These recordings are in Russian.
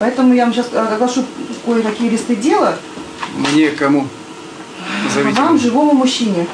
Поэтому я вам сейчас оглашу кое-какие листы дела. Мне кому? Назовите. Вам, живому мужчине.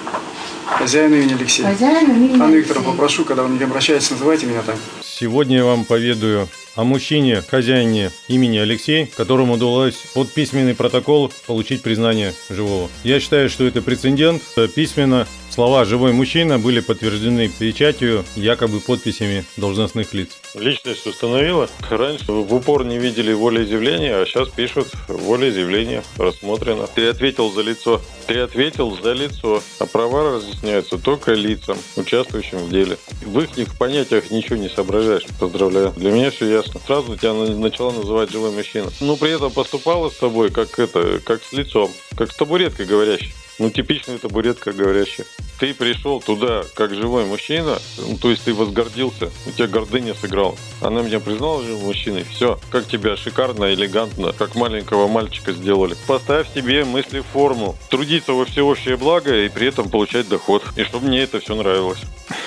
Хозяину имени Алексей. Хозяину имени Анна Викторовна, попрошу, когда вы мне обращаетесь, называйте меня так. Сегодня я вам поведаю о мужчине, хозяине имени Алексей, которому удалось под письменный протокол получить признание живого. Я считаю, что это прецедент. Письменно слова «живой мужчина» были подтверждены печатью, якобы подписями должностных лиц. Личность установила. Раньше в упор не видели волеизъявления, а сейчас пишут волеизъявление рассмотрено. Ты ответил за лицо. Ты ответил за лицо. А права разъясняются только лицам, участвующим в деле. В их понятиях ничего не соображаешь. Поздравляю. Для меня все ясно. Сразу тебя на- начала называть живой мужчина. Но при этом поступала с тобой как это, как с лицом. Как с табуреткой говорящей. Ну, типичная табуретка говорящая. Ты пришел туда как живой мужчина, ну, то есть ты возгордился, у тебя гордыня сыграла. Она меня признала живым мужчиной. Все, как тебя шикарно, элегантно, как маленького мальчика сделали. Поставь себе мысли в форму. Трудиться во всеобщее благо и при этом получать доход. И чтобы мне это все нравилось.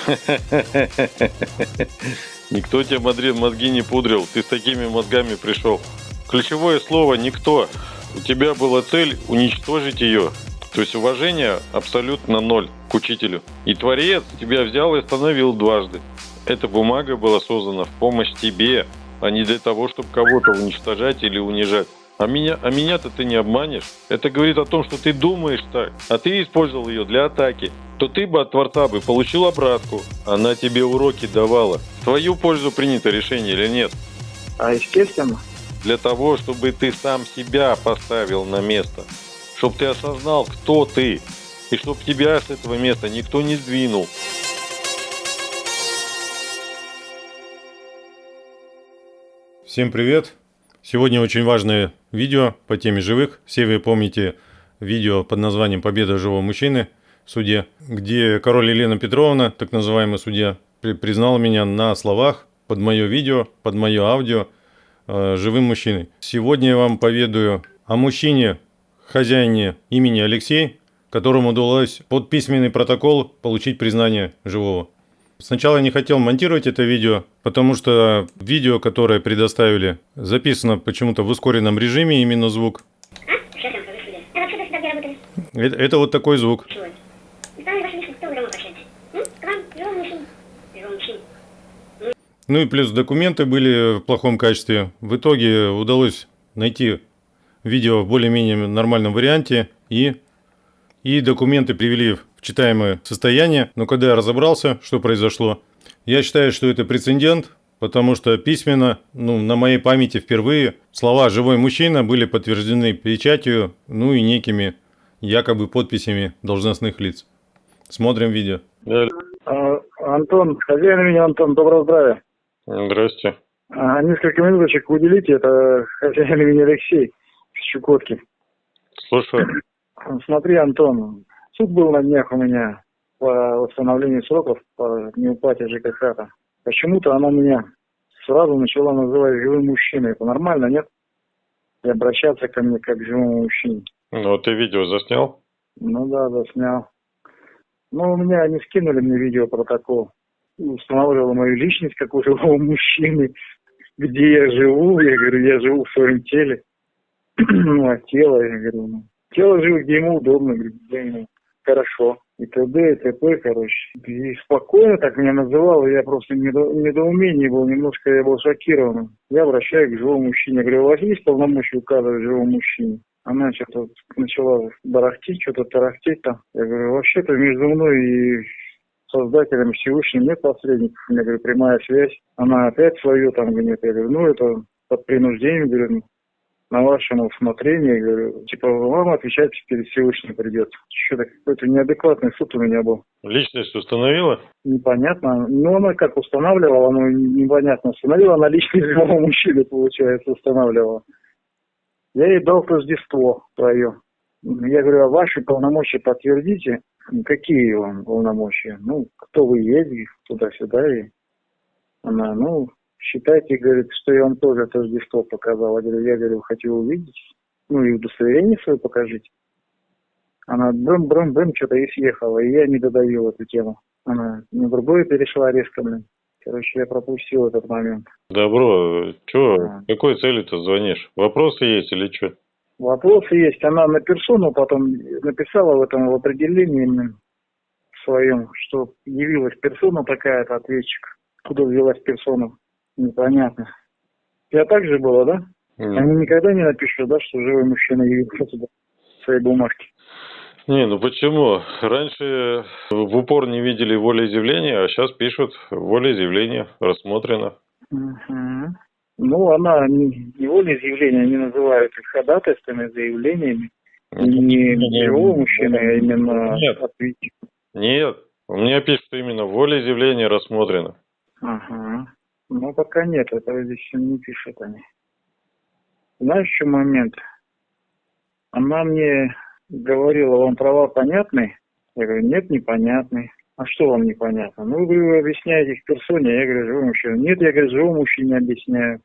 Никто тебе мозги, мозги не пудрил. Ты с такими мозгами пришел. Ключевое слово «никто». У тебя была цель уничтожить ее. То есть уважение абсолютно ноль к учителю. И Творец тебя взял и остановил дважды. Эта бумага была создана в помощь тебе, а не для того, чтобы кого-то уничтожать или унижать. А меня, а меня-то ты не обманешь. Это говорит о том, что ты думаешь так, а ты использовал ее для атаки. То ты бы от Творца бы получил обратку. Она тебе уроки давала. В твою пользу принято решение или нет? А естественно. для того, чтобы ты сам себя поставил на место, чтобы ты осознал, кто ты, и чтобы тебя с этого места никто не сдвинул. Всем привет! Сегодня очень важное видео по теме живых. Все вы помните видео под названием «Победа живого мужчины» в суде, где король Елена Петровна, так называемый судья, при- признала меня на словах под мое видео, под мое аудио э, живым мужчиной. Сегодня я вам поведаю о мужчине, хозяине имени Алексей, которому удалось под письменный протокол получить признание живого. Сначала я не хотел монтировать это видео, потому что видео, которое предоставили, записано почему-то в ускоренном режиме, именно звук. Что я. А вообще? Это, это вот такой звук. Ну и плюс документы были в плохом качестве. В итоге удалось найти видео в более-менее нормальном варианте и, и документы привели в читаемое состояние. Но когда я разобрался, что произошло, я считаю, что это прецедент, потому что письменно, ну, на моей памяти впервые слова «живой мужчина» были подтверждены печатью, ну и некими якобы подписями должностных лиц. Смотрим видео. А, Антон, хозяин имени Антон, доброго здравия. Здрасте. А, несколько минуточек уделите, это хозяин имени Алексей из Чукотки. Слушаю. Смотри, Антон, суд был на днях у меня по восстановлению сроков по неуплате ЖКХ. -то. Почему-то она меня сразу начала называть живым мужчиной. Это нормально, нет? И обращаться ко мне как к живому мужчине. Ну, ты видео заснял? Ну да, да, снял. Ну, у меня они скинули мне видеопротокол. Устанавливала мою личность, как у живого мужчины. Где я живу, я говорю, я живу в своем теле. ну, а тело, я говорю, ну, тело живет, где ему удобно, где ему хорошо. И т.д. и т.п., короче. И спокойно так меня называла, я просто в недо- недоумении был, немножко я был шокирован. Я обращаюсь к живому мужчине. Говорю, у вас есть полномочия указывать живому мужчине? Она что-то начала барахтить, что-то тарахтеть там. Я говорю, вообще-то между мной и создателем Всевышним нет посредников. Я говорю, прямая связь. Она опять свое там гонит. Я говорю, ну это под принуждением, говорю, ну, на вашем усмотрении, я говорю, типа вам отвечать перед Всевышним придется. Что-то какой-то неадекватный суд у меня был. Личность установила? Непонятно. Ну, она как устанавливала, ну, непонятно. Установила она личность живого мужчины, получается, устанавливала. Я ей дал Рождество твое. Я говорю, а ваши полномочия подтвердите? Какие вам полномочия? Ну, кто вы есть, туда-сюда. И она, ну, считайте, говорит, что я вам тоже Рождество показал. Я говорю, я говорю, хочу увидеть. Ну, и удостоверение свое покажите. Она брым-брым-брым что-то и съехала, и я не додавил эту тему. Она на другое перешла резко, блин. Короче, я пропустил этот момент. Добро, чё, А. какой цели ты звонишь? Вопросы есть или что? Вопросы есть. Она на персону потом написала в этом в определении своем, что явилась персона такая-то, ответчик. Куда взялась персона? Непонятно. Я так же было, да? Они никогда не напишут, да, что живой мужчина явился туда в своей бумажке. Не, ну почему? Раньше в упор не видели волеизъявления, а сейчас пишут волеизъявление рассмотрено. Мгм. Ну, она не, не волеизъявление, они называют их ходатайствами, заявлениями. Не живого мужчины, а именно Нет. ответчик. Нет, у меня пишут именно волеизъявление рассмотрено. Ага. Ну, пока нет, этого здесь не пишут они. Знаешь, чем момент? Она мне говорила, вам права понятны? Я говорю, нет, непонятны. А что вам непонятно? Ну, вы объясняете их персоне, я говорю, живому мужчине. Нет, я говорю, живому мужчине объясняю.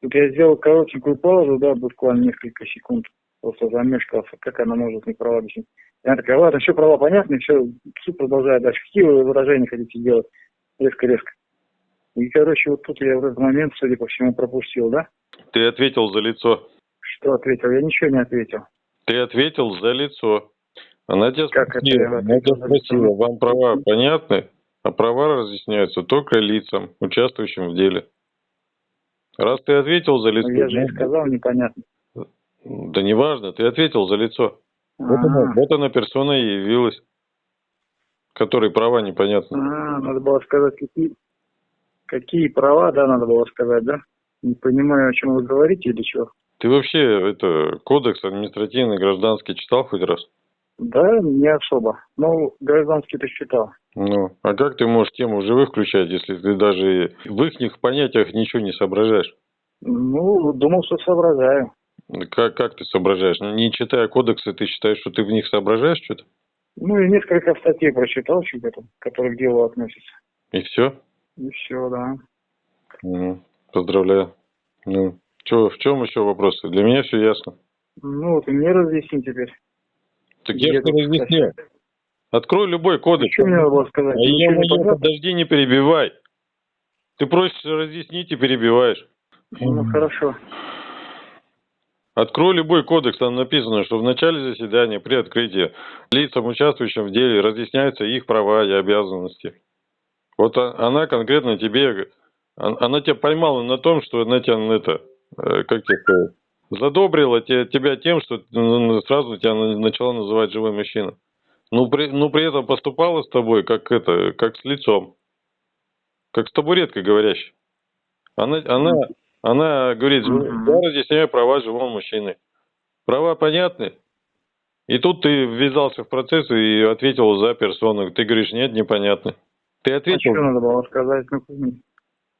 Тут я сделал коротенькую паузу, да, буквально несколько секунд. Просто замешкался, как она может мне права объяснить. И она такая, ладно, все права понятны, все, суд продолжает дальше. Какие вы выражения хотите делать? Резко-резко. И, короче, вот тут я в этот момент, судя по всему, пропустил, да? Ты ответил за лицо. Что ответил? Я ничего не ответил. Ты ответил за лицо. Она тебя Как это спросила, я она тебя спросила, вам права понятны? А права разъясняются только лицам, участвующим в деле. Раз ты ответил за лицо, Ну, я же и ну, сказал непонятно. да неважно, ты ответил за лицо. Вот она, А, вот она персона и явилась, которой права непонятны. а, надо было сказать, какие, какие права, да, надо было сказать, да? Не понимаю, о чем вы говорите или что. Ты вообще это кодекс административный гражданский читал хоть раз? Да, не особо. Ну, гражданский ты читал. Ну, а как ты можешь тему живых включать, если ты даже в их понятиях ничего не соображаешь? Ну, думал, что соображаю. Как, как ты соображаешь? Ну, Не читая кодексы, ты считаешь, что ты в них соображаешь что-то? Ну, и несколько статей прочитал, что то которые к делу относятся. И все? И все, да. поздравляю. Ну, чё, в чем еще вопросы? Для меня все ясно. Ну, и мне разъясни теперь. Так я тебе тут разъяснил. Открой любой кодекс. Что мне надо сказать? А я, не подожди, не перебивай. Ты просишь разъяснить и перебиваешь. Ну, хорошо. Открой любой кодекс, там написано, что в начале заседания при открытии лицам, участвующим в деле, разъясняются их права и обязанности. Вот а- она конкретно тебе, он- она тебя поймала на том, что она тебя на это, э, как тебе сказать, задобрила те- тебя тем, что ну, сразу тебя на- начала называть живой мужчина. Ну при, ну, при этом поступала с тобой, как это, как с лицом. Как с табуреткой говорящей. Она, она, она говорит, я разъясняю права живого мужчины. Права понятны? И тут ты ввязался в процесс и ответил за персону. Ты говоришь, нет, непонятно. Ты А что ответил, надо было сказать? Ну,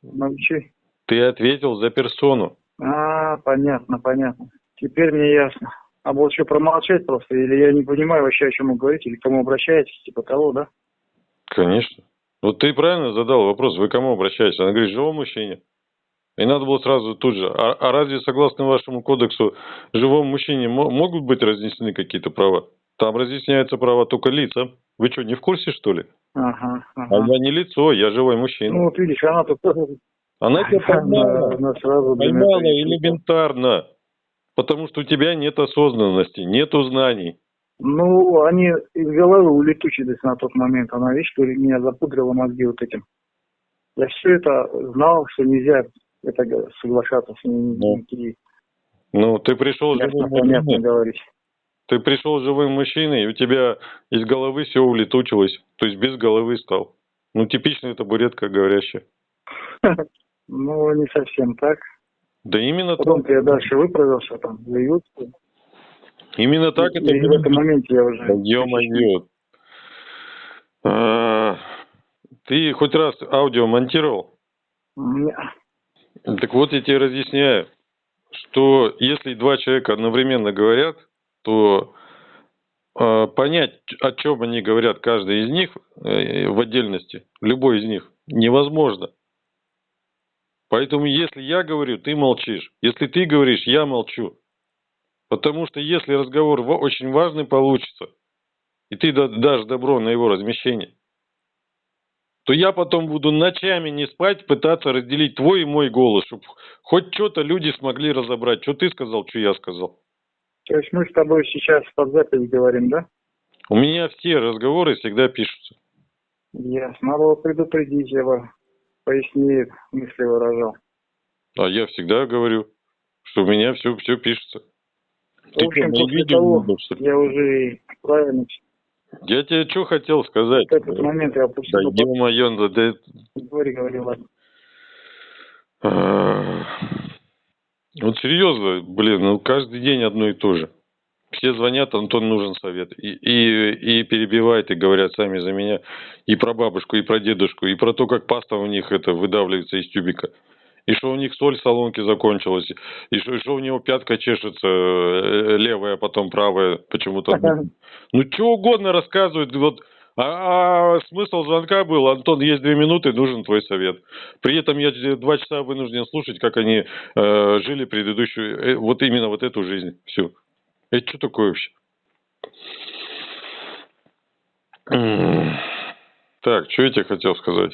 молчи. ты ответил за персону. А, понятно, понятно. Теперь мне ясно. А вот что, промолчать просто? Или я не понимаю вообще, о чем вы говорите, или к кому обращаетесь, типа того, да? Конечно. Вот ты правильно задал вопрос, вы к кому обращаетесь? Она говорит, живому мужчине. И надо было сразу тут же. А, а разве, согласно вашему кодексу, живому мужчине мо- могут быть разъяснены какие-то права? Там разъясняются права только лицам. Вы что, не в курсе, что ли? Ага, А ага. я не лицо, я живой мужчина. Ну, вот видишь, она тут тоже... Она тебя поймала. Она- сразу, Поймала элементарно. Потому что у тебя нет осознанности, нету знаний. Ну, они из головы улетучились на тот момент. Она, видишь, что меня запудрила мозги вот этим. Я все это знал, что нельзя это соглашаться с ними. Ну. Ну, ты пришел живым понятно говорить. Ты пришел живым мужчиной, и у тебя из головы все улетучилось. То есть без головы стал. Ну, типичная табуретка говорящая. Ну, не совсем так. Да именно так. Потом-то я дальше выправился, там, заявился. Именно так и, это и в этом моменте я уже... Ё-моё. А, Ты хоть раз аудио монтировал? Не- Так вот я тебе разъясняю, что если два человека одновременно говорят, то э, понять, о чем они говорят, каждый из них э, в отдельности, любой из них, невозможно. Поэтому если я говорю, ты молчишь. Если ты говоришь, я молчу. Потому что если разговор очень важный получится, и ты да- дашь добро на его размещение, то я потом буду ночами не спать, пытаться разделить твой и мой голос, чтобы хоть что-то люди смогли разобрать. Что ты сказал, что я сказал. То есть мы с тобой сейчас под запись говорим, да? У меня все разговоры всегда пишутся. Ясно. Надо было предупредить, бы пояснее мысли выражал. А я всегда говорю, что у меня все, все пишется. В общем, после того, видел, что ли? я уже правильно Я тебе что хотел сказать? в этот момент я Да опустил. ё-моё, да, да Говори, говори, ладно. Серьезно, блин, ну каждый день одно и то же. Все звонят, Антон нужен совет. И, и, и перебивают, и говорят сами за меня. И про бабушку, и про дедушку, и про то, как паста у них это выдавливается из тюбика. И что у них соль в салонке закончилась. И что, и что у него пятка чешется э, левая, а потом правая почему-то. Ну, что угодно рассказывают. Вот, а, а смысл звонка был, Антон, есть две минуты, нужен твой совет. При этом я два часа вынужден слушать, как они э, жили предыдущую, э, вот именно вот эту жизнь. Все. Это что такое вообще? Так, что я тебе хотел сказать?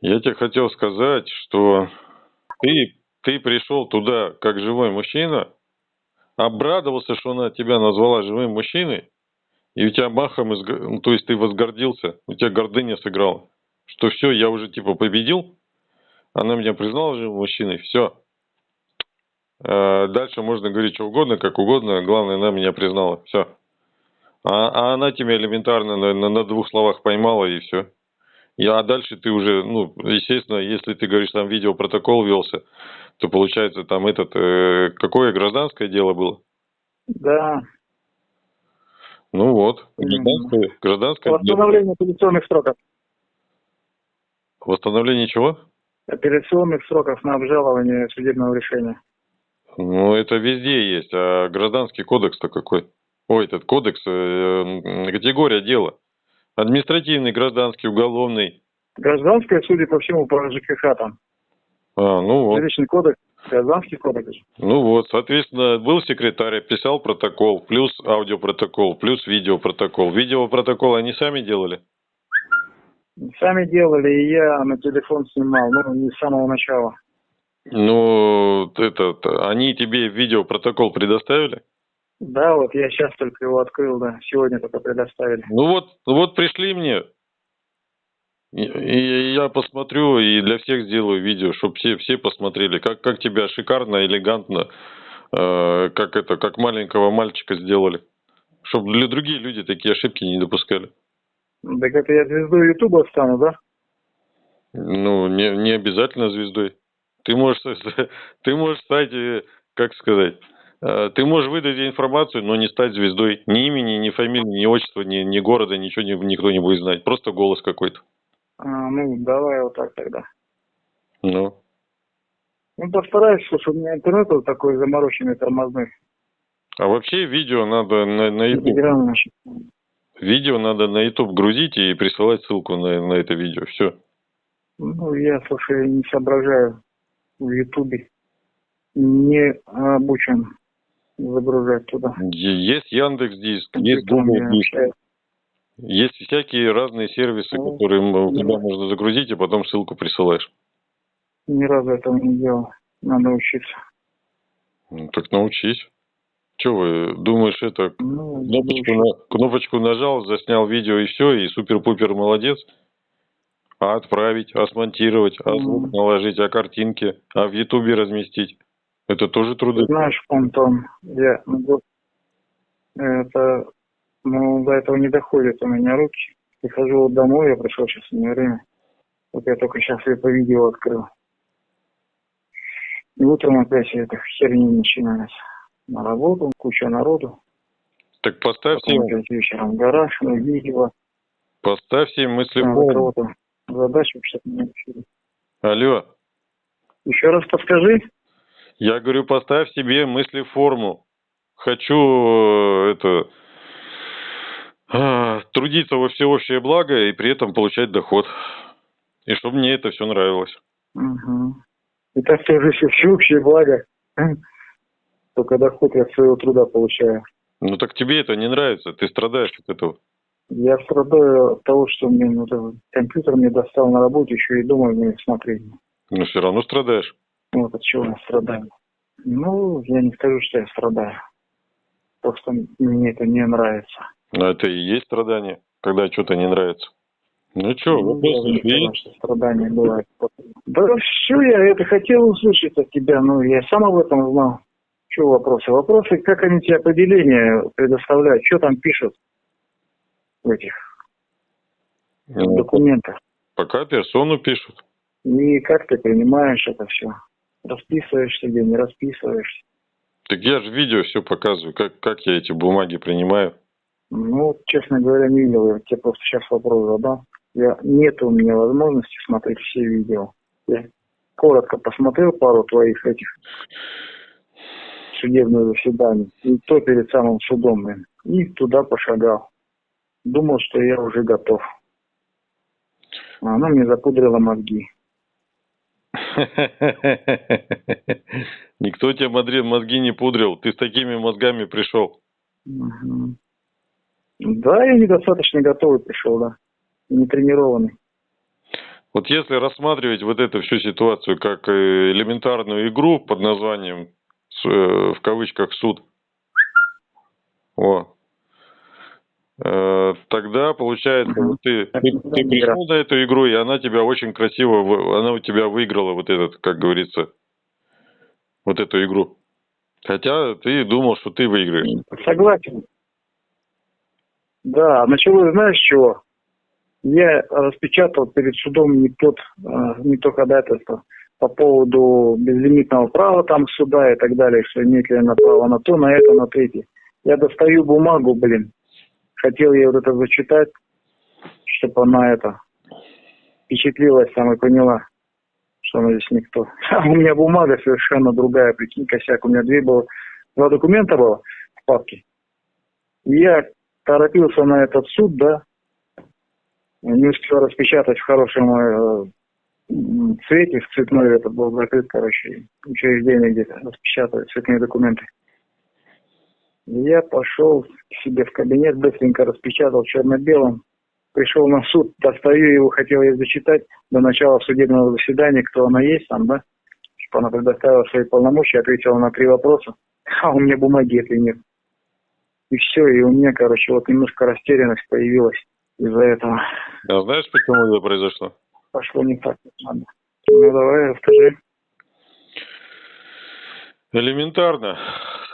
Я тебе хотел сказать, что ты, ты пришел туда как живой мужчина, обрадовался, что она тебя назвала живым мужчиной, и у тебя махом, изг- ну, то есть ты возгордился, у тебя гордыня сыграла, что все, я уже типа победил, она меня признала живым мужчиной, все. Дальше можно говорить что угодно, как угодно, главное, она меня признала, все. А, а она тебя элементарно на, на- на двух словах поймала и все. Я, а дальше ты уже, ну, естественно, если ты говоришь, там видеопротокол велся, то получается там этот, э, какое гражданское дело было? Да. Ну вот, гражданское, гражданское. Восстановление апелляционных сроков. Восстановление чего? Апелляционных сроков на обжалование судебного решения. Ну, это везде есть, а гражданский кодекс-то какой? Ой, этот кодекс, э, категория дела. Административный, гражданский, уголовный. Гражданское, судя по всему, по ЖКХ там. А, ну вот. Жилищный кодекс, гражданский кодекс. Ну вот, соответственно, был секретарь, писал протокол, плюс аудиопротокол, плюс видеопротокол. Видеопротокол они сами делали? Сами делали, и я на телефон снимал, ну, не с самого начала. Ну, этот, они тебе видеопротокол предоставили? Да, вот я сейчас только его открыл, да, сегодня только предоставили. Ну вот, вот пришли мне, и, я посмотрю и для всех сделаю видео, чтобы все, все посмотрели, как, как тебя шикарно, элегантно, э, как это, как маленького мальчика сделали. Чтобы для другие люди такие ошибки не допускали. Так это я звездой Ютуба стану, да? Ну, не, не обязательно звездой. Ты можешь, ты можешь стать, э, как сказать, э, ты можешь выдать информацию, но не стать звездой. Ни имени, ни фамилии, ни отчества, ни, ни города, ничего не- никто не будет знать. Просто голос какой-то. А, ну, давай вот так тогда. Ну, Ну, постараюсь, слушай, у меня интернет вот такой замороченный, тормозной. А вообще видео надо на, на YouTube. Видео надо на YouTube грузить и присылать ссылку на, на это видео. Все. Ну, я, слушай, не соображаю в Ютубе. Не обучен загружать туда. Есть Яндекс Диск, есть Google Диск. Есть всякие разные сервисы, Ну, которые м, да. куда можно загрузить и потом ссылку присылаешь. Ни разу этого не делал. Надо учиться. Ну, так научись. Че вы, думаешь, это Ну, кнопочку, на- кнопочку нажал, заснял видео и все, и супер-пупер молодец? А отправить, а смонтировать, а звук Мгм. наложить, а картинки, а в Ютубе разместить? Это тоже труды. Знаешь, Антон, я ну, это, ну, до этого не доходят у меня руки. Прихожу вот домой, я пришел сейчас не время. Вот я только сейчас это видео открыл. И утром опять эта херня начиналась. На работу, куча народу. Так поставь Потом опять вечером гараж, ну, видео. поставь себе мысли кого-то задачу, не решили. Алло, Еще раз подскажи. я говорю, поставь себе мысли форму. Хочу э, это а, трудиться во всеобщее благо и при этом получать доход. И чтобы мне это все нравилось. Угу. И так тоже все всеобщее благо. Только доход я от своего труда получаю. Ну так тебе это не нравится, ты страдаешь от этого. Я страдаю от того, что мне этот компьютер мне достал на работе, еще и дома не смотреть. Но все равно страдаешь. Вот от чего я страдаю. Ну, я не скажу, что я страдаю. Просто мне это не нравится. Но это и есть страдание, когда что-то не нравится. Ну что, Ну, вопрос есть? страдания бывают. Да все, я это хотел услышать от тебя, но я сам об этом знал. Что вопросы? Вопросы, как они тебе определение предоставляют, что там пишут в этих Ну, документах. Пока персону пишут. И как ты принимаешь это все? Расписываешься где, не расписываешься? Так я же видео все показываю, как, как я эти бумаги принимаю. Ну, честно говоря, не видел. Я тебе просто сейчас вопрос задам. Я, нет у меня возможности смотреть все видео. Я коротко посмотрел пару твоих этих судебных заседаний. И то перед самым судом, блин. И туда пошагал. Думал, что я уже готов. А она мне запудрила мозги. Никто тебе мозги, не пудрил. Ты с такими мозгами пришел. Мгм. Да, я недостаточно готовый пришел, да. Не тренированный. Вот если рассматривать вот эту всю ситуацию как э, элементарную игру под названием э, в кавычках суд, о, э, тогда получается ты, ты, ты пришел на эту игру и она тебя очень красиво, она у тебя выиграла вот этот, как говорится, вот эту игру. Хотя ты думал, что ты выиграешь. Согласен. Да, началось, знаешь, с чего? Я распечатал перед судом не тот, э, не то ходатайство по поводу безлимитного права там суда и так далее, что имеет ли она право на то, на это, на третье. Я достаю бумагу, блин. Хотел ей вот это зачитать, чтобы она это впечатлилась там и поняла, что она здесь никто. А у меня бумага совершенно другая, прикинь, косяк. У меня две было, два документа было в папке. Я торопился на этот суд, да, не успел распечатать в хорошем э, цвете, в цветной этот был закрыт, короче, учреждение где-то распечатывать цветные документы. Я пошел к себе в кабинет, быстренько распечатал черно-белым, пришел на суд, достаю его, хотел ее зачитать до начала судебного заседания, кто она есть там, да, чтобы она предоставила свои полномочия, ответила на три вопроса, а у меня бумаги этой нет. И все, и у меня, короче, вот немножко растерянность появилась из-за этого. А знаешь, почему это произошло? Пошло не так, как надо. Ну, давай, расскажи. Элементарно.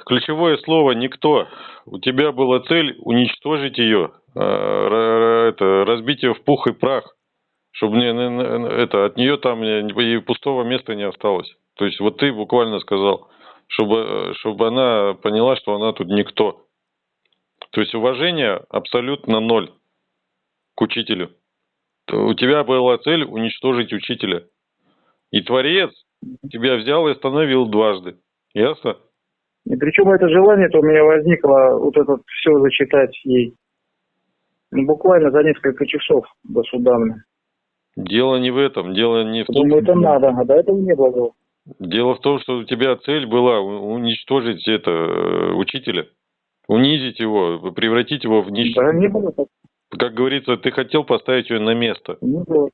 Ключевое слово «никто». У тебя была цель уничтожить ее, р- это, разбить ее в пух и прах, чтобы не, не- не- это, от нее там и пустого места не осталось. То есть вот ты буквально сказал, чтобы, э, чтобы она поняла, что она тут никто. То есть уважение абсолютно ноль к учителю. У тебя была цель уничтожить учителя. И Творец тебя взял и остановил дважды. Ясно? И причем это желание-то у меня возникло вот это все зачитать ей. Ну, буквально за несколько часов до суда. Дело не в этом. Дело не в том, Думаю, это надо, а до этого не было. Дело в том, что у тебя цель была уничтожить это э, учителя, унизить его, превратить его в нищего. Да, не было так. Как говорится, ты хотел поставить ее на место. Не было.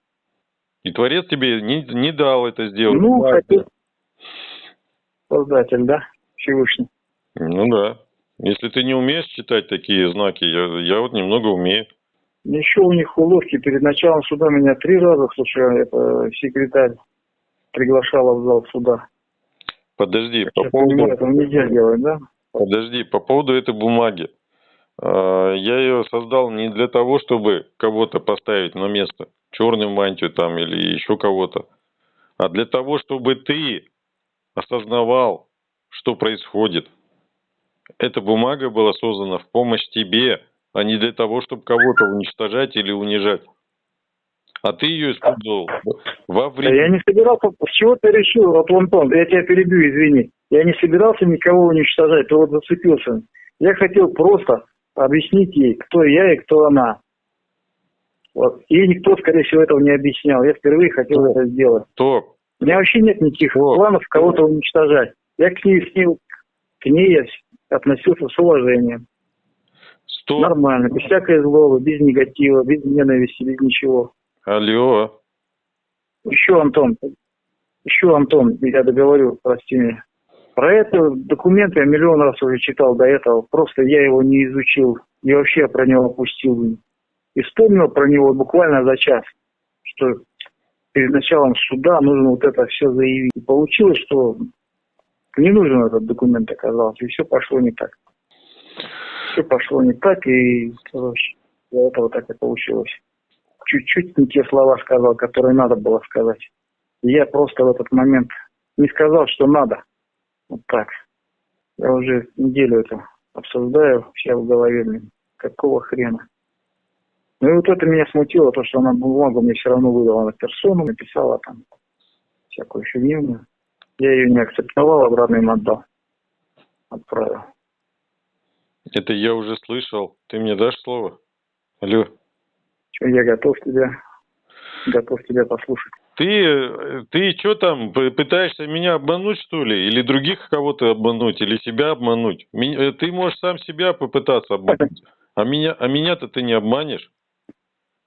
И Творец тебе не, не дал это сделать. Ну, хотел. Создатель, да? Всевышний. Ну да. Если ты не умеешь читать такие знаки, я, я вот немного умею. Еще у них уловки. Перед началом суда меня три раза, слушай, это секретарь приглашала в зал суда. Подожди, по поводу... понимаю, этого нельзя делать, да? Подожди, по поводу этой бумаги. А, Я ее создал не для того, чтобы кого-то поставить на место, черную мантию там или еще кого-то, а для того, чтобы ты осознавал, что происходит. Эта бумага была создана в помощь тебе, а не для того, чтобы кого-то уничтожать или унижать. А ты ее использовал во Да время... я не собирался, с чего ты решил, вот Антон, я тебя перебью, извини. Я не собирался никого уничтожать, ты вот зацепился. Я хотел просто объяснить ей, кто я и кто она. Вот. И никто, скорее всего, этого не объяснял. Я впервые хотел Ну. это сделать. То, У меня вообще нет никаких Вот. планов кого-то уничтожать. Я к ней, с ней, к ней я относился с уважением. Что? Нормально, без всякой злобы, без негатива, без ненависти, без ничего. Алло. Еще, Антон, еще, Антон, я договорю, прости меня. Про это документ я миллион раз уже читал до этого, просто я его не изучил и вообще про него опустил. И вспомнил про него буквально за час, что перед началом суда нужно вот это все заявить. И получилось, что не нужен этот документ оказался, и все пошло не так. Все пошло не так, и, короче, из-за этого так и получилось. Чуть-чуть не те слова сказал, которые надо было сказать. И я просто в этот момент не сказал, что надо. Вот так. Я уже неделю это обсуждаю все в голове. блин. Какого хрена? Ну и вот это меня смутило, то, что она бумагу мне все равно выдала на персону, написала там всякую фигню. Я ее не акцептовал, обратно им отдал. Отправил. Это я уже слышал. Ты мне дашь слово? Алло. Я готов тебя, готов тебя послушать. Ты, ты что там, пытаешься меня обмануть, что ли? Или других кого-то обмануть, или себя обмануть? Ми- э, Ты можешь сам себя попытаться обмануть. А меня, а меня-то ты не обманешь.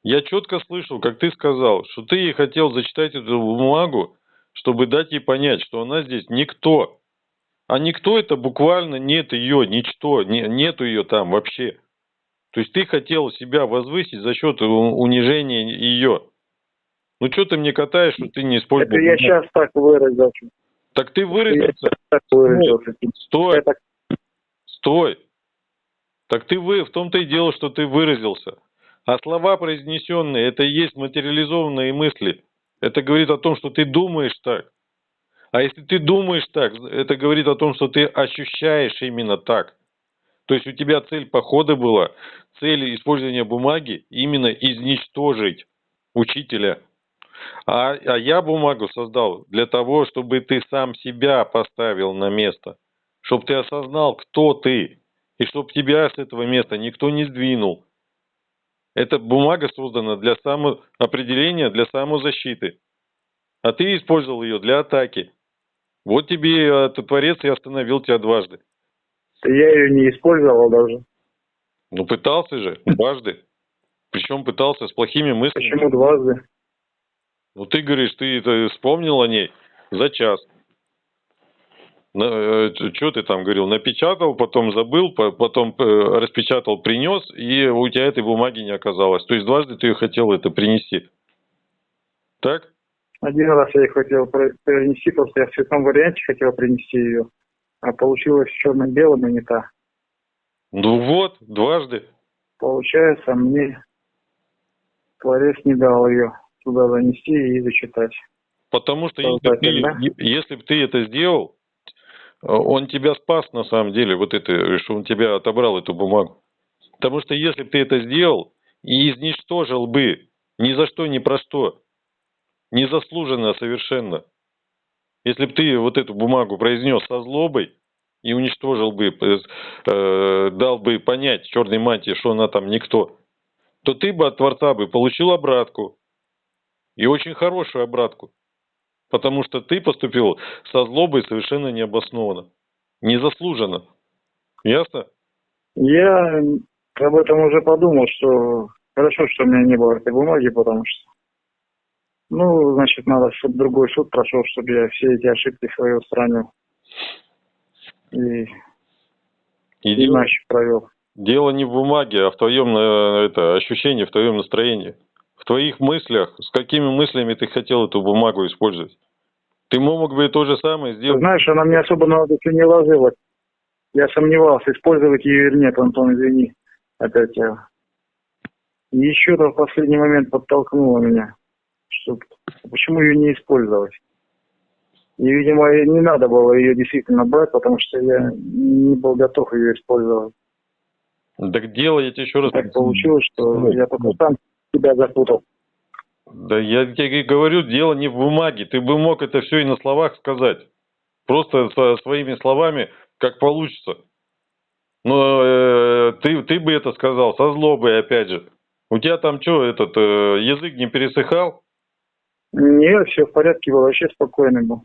Я четко слышал, как ты сказал, что ты ей хотел зачитать эту бумагу, чтобы дать ей понять, что она здесь никто. А никто это буквально нет ее, ничто, не- нету ее там вообще. То есть ты хотел себя возвысить за счет унижения ее. Ну что ты мне катаешь, что ты не использовал? Это я сейчас так выразился. Так ты выразился. так выразился. Стой, Я так стой. Так ты вы, в том-то и дело, что ты выразился. А слова произнесенные, это и есть материализованные мысли. Это говорит о том, что ты думаешь так. А если ты думаешь так, это говорит о том, что ты ощущаешь именно так. То есть у тебя цель похода была, цель использования бумаги именно изничтожить учителя. А, а я бумагу создал для того, чтобы ты сам себя поставил на место. Чтобы ты осознал, кто ты. И чтобы тебя с этого места никто не сдвинул. Эта бумага создана для самоопределения, для самозащиты. А ты использовал ее для атаки. Вот тебе э, Творец и остановил тебя дважды. я ее не использовал даже. Ну, пытался же, дважды. Причем пытался с плохими мыслями. Почему дважды? Ну, ты говоришь, ты это вспомнил о ней за час. Что ты там говорил? Напечатал, потом забыл, по- потом э, распечатал, принес, и у тебя этой бумаги не оказалось. То есть дважды ты хотел это принести. Так? Один раз я ее хотел принести, просто я в цветном варианте хотел принести ее. А получилось черно-белым и не та. Ну вот, дважды. Получается, мне Творец не дал ее туда занести и зачитать. Потому что если да? ты, если бы ты это сделал, э, он тебя спас на самом деле, вот это, что он тебя отобрал эту бумагу. Потому что если бы ты это сделал и изничтожил бы ни за что, ни про что, незаслуженно совершенно, если бы ты вот эту бумагу произнес со злобой и уничтожил бы, э, э, дал бы понять черной мантии, что она там никто, то ты бы от Творца бы получил обратку. И очень хорошую обратку. Потому что ты поступил со злобой совершенно необоснованно. Незаслуженно. Ясно? Я об этом уже подумал, что хорошо, что у меня не было этой бумаги, потому что ну, значит, надо, чтобы другой суд прошел, чтобы я все эти ошибки свои устранил. И И иначе провел. дело не в бумаге, а в твоем э, это, ощущении, в твоем настроении. В твоих мыслях, с какими мыслями ты хотел эту бумагу использовать. Ты мог бы то же самое сделать. знаешь, она мне особо на душу не ложилась. Я сомневался, использовать ее или нет, Антон, извини. Опять я. И еще-то в последний момент подтолкнуло меня. Что, почему ее не использовать? И, видимо, не надо было ее действительно брать, потому что я не был готов ее использовать. Так дело, я тебе еще раз... Так получилось, что Давай, я только давай. сам себя запутал. Да я тебе говорю, дело не в бумаге. Ты бы мог это все и на словах сказать. Просто со своими словами, как получится. Но э, ты, ты бы это сказал со злобой, опять же. У тебя там что, этот э, язык не пересыхал? Нет, все в порядке было, вообще спокойный был.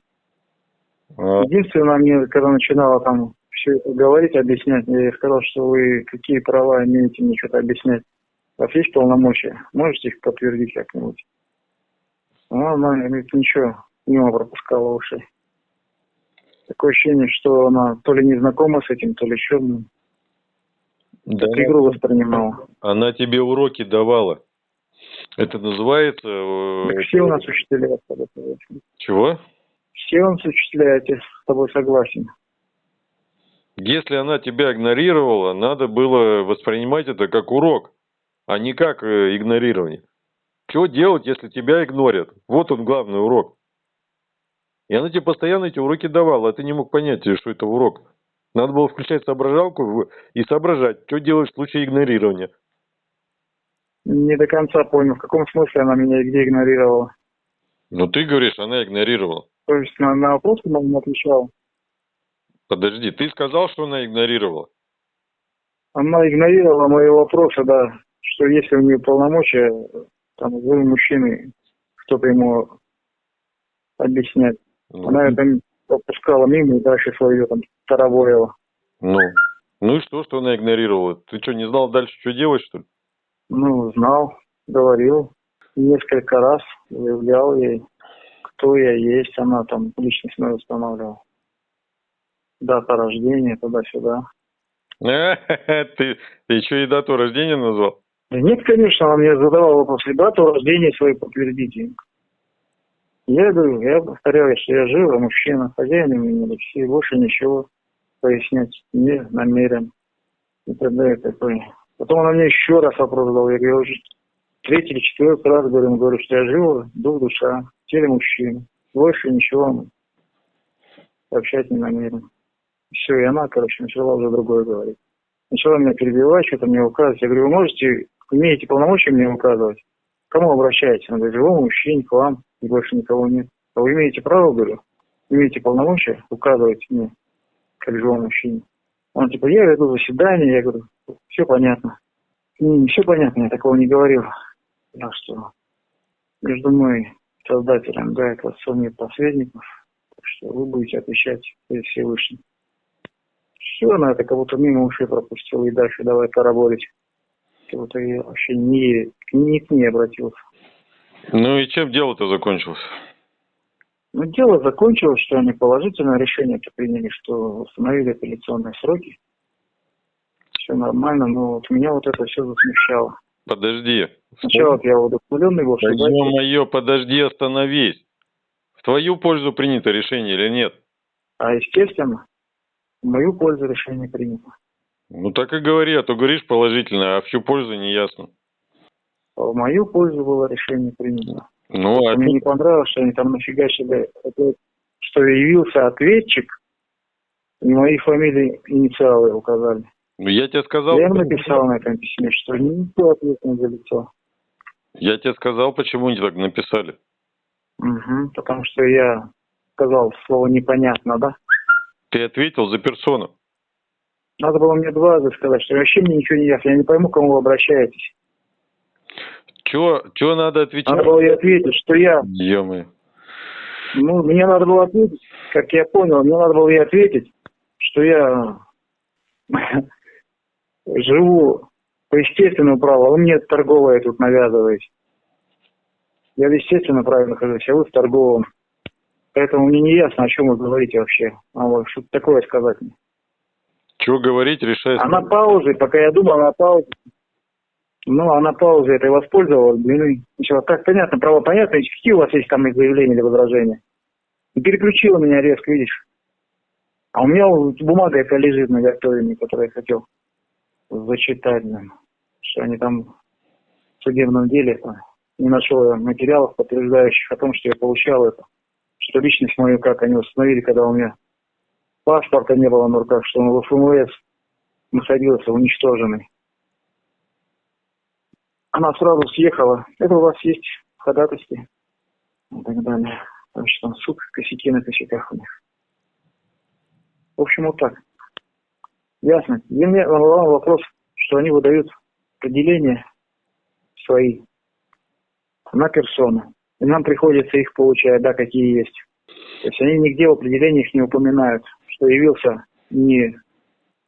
А, Единственное, мне, когда начинало там все говорить, объяснять. Я ей сказал, что вы какие права имеете мне что-то объяснять. У вас есть полномочия? Можете их подтвердить как-нибудь? Ну, она говорит, ничего, мимо пропускала уши. Такое ощущение, что она то ли не знакома с этим, то ли еще ну, Да. как игру воспринимала. Она тебе уроки давала. Это называется... э, Так все у нас учителя с тобой согласен. Чего? Все у нас учителя, я с тобой согласен. Если она тебя игнорировала, надо было воспринимать это как урок, а не как э, игнорирование. Что делать, если тебя игнорят? Вот он главный урок. И она тебе постоянно эти уроки давала, а ты не мог понять, что это урок. Надо было включать соображалку и соображать, что делать в случае игнорирования. Не до конца понял, в каком смысле она меня и где игнорировала. Но ты говоришь, она игнорировала. То есть на, на вопросы она не отвечала. Подожди, ты сказал, что она игнорировала? Она игнорировала мои вопросы, да, что если у нее полномочия, там, вы мужчины, кто-то ему объяснять. Ну, Она это пропускала мимо и дальше свое там тараворила. Ну, ну и что, что она игнорировала? Ты что, не знал дальше, что делать, что ли? Ну, знал, говорил. Несколько раз заявлял ей, кто я есть. Она там личность мою устанавливала. Дата рождения, туда-сюда. Ты, ты еще и дату рождения назвал? Нет, конечно, она мне задавала вопрос, и дату рождения свою подтвердите. Я говорю, я повторяю, что я жив, а мужчина, хозяин имени Алексей, больше ничего пояснять не намерен. И т.д. и т.п. Потом она мне еще раз вопрос задала. Я говорю, уже третий или четвертый раз говорю, говорю, что я жив, дух, душа, теле мужчины. Больше ничего сообщать не намерен. Все, и она, короче, начала уже другое говорить. Начала меня перебивать, что-то мне указывать. Я говорю, вы можете, имеете полномочия мне указывать? Кому обращаетесь? Она говорит, живому мужчине, к вам, и больше никого нет. А вы имеете право, говорю, имеете полномочия указывать мне, как живому мужчине? Он типа, я веду заседание, я говорю, все понятно. Не, все понятно, я такого не говорил. Так что между мной, создателем, да, это отцом нет посредников, так что вы будете отвечать перед Всевышним. Все, она это как будто мимо ушей пропустила и дальше давай караболить. Как будто я вообще не, не к ней обратился. Ну и чем дело-то закончилось? Но дело закончилось, что они положительное решение приняли, что установили апелляционные сроки. Все нормально, но вот меня вот это все засмущало. Подожди. Сначала я удовлетворенный был, что Да ё-моё, подожди, остановись. В твою пользу принято решение или нет? а естественно, в мою пользу решение принято. Ну так и говори, а то говоришь положительно, а в чью пользу не ясно. В мою пользу было решение принято. Ну, а Мне не понравилось, что они там нафигачили, что явился ответчик, и мои фамилии, инициалы указали. ну, я тебе сказал, Я им написал на этом письме, что никто ответственен за лицо. я тебе сказал, почему они так написали. Мгм, потому что я сказал слово непонятно, да? Ты ответил за персону. Надо было мне два раза сказать, что вообще мне ничего не ясно, я не пойму, к кому вы обращаетесь. Чего, чего надо отвечать? Надо было ей ответить, что я, Ё-моё. ну, мне надо было ответить, как я понял, мне надо было ей ответить, что я живу по естественному праву, а вы мне торговое тут навязываете. Я в естественном праве нахожусь, а вы в торговом. Поэтому мне не ясно, о чем вы говорите вообще. А вот что-то такое сказать мне. Чего говорить, решай. А на паузе, пока я думал, на паузе. Ну, а на паузе это и воспользовалась, блин, начала, так, понятно, право понятно, какие у вас есть там заявления или возражения? И переключила меня резко, видишь. А у меня вот бумага эта лежит на готове, которую я хотел зачитать, блин, что они там в судебном деле а, не нашел я материалов, подтверждающих о том, что я получал это. Что личность мою, как они установили, когда у меня паспорта не было на руках, что он в ФМС находился уничтоженный. Она сразу съехала. Это у вас есть ходатайстве и так далее. Потому что там суд, косяки на косяках у них. В общем, вот так. Ясно. И мне волновал вопрос, что они выдают определения свои на персону. И нам приходится их получать, да, какие есть. То есть они нигде в определениях не упоминают, что явился не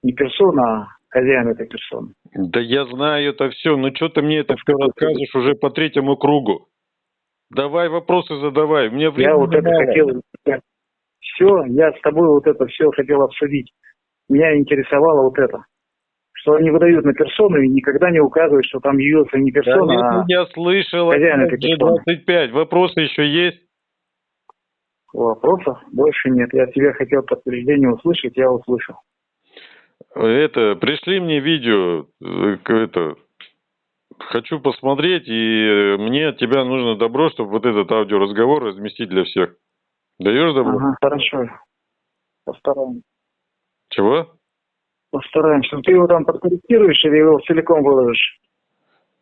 не персона, а хозяин этой персоны. Да я знаю это все, ну что ты мне это все рассказываешь уже по третьему кругу? Давай вопросы задавай, мне времени Я вот это мало. хотел... Все, я с тобой вот это все хотел обсудить. Меня интересовало вот это. Что они выдают на персону и никогда не указывают, что там явился не Да персона, нет, а я слышал, хозяин этой персоны. G25, вопросы еще есть? Вопросов больше нет. Я от тебя хотел подтверждение услышать, я услышал. Это, пришли мне видео, э, это, хочу посмотреть, и э, мне от тебя нужно добро, чтобы вот этот аудиоразговор разместить для всех. Даешь добро? Ага, хорошо. Постараемся. Чего? Постараемся. Ты его там подкорректируешь или его целиком выложишь?